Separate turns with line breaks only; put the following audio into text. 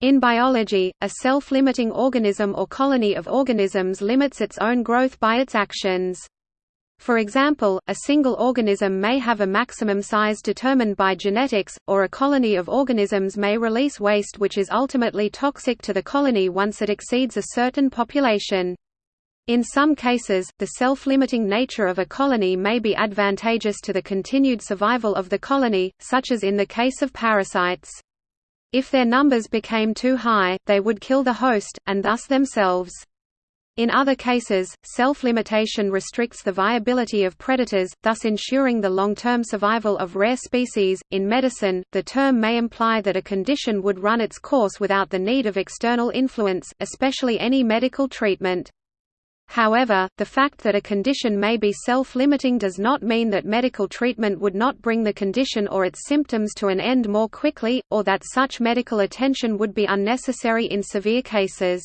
In biology, a self-limiting organism or colony of organisms limits its own growth by its actions. For example, a single organism may have a maximum size determined by genetics, or a colony of organisms may release waste which is ultimately toxic to the colony once it exceeds a certain population. In some cases, the self-limiting nature of a colony may be advantageous to the continued survival of the colony, such as in the case of parasites. If their numbers became too high, they would kill the host, and thus themselves. In other cases, self-limitation restricts the viability of predators, thus ensuring the long-term survival of rare species. In medicine, the term may imply that a condition would run its course without the need of external influence, especially any medical treatment. However, the fact that a condition may be self-limiting does not mean that medical treatment would not bring the condition or its symptoms to an end more quickly, or that such medical attention would be unnecessary in severe cases.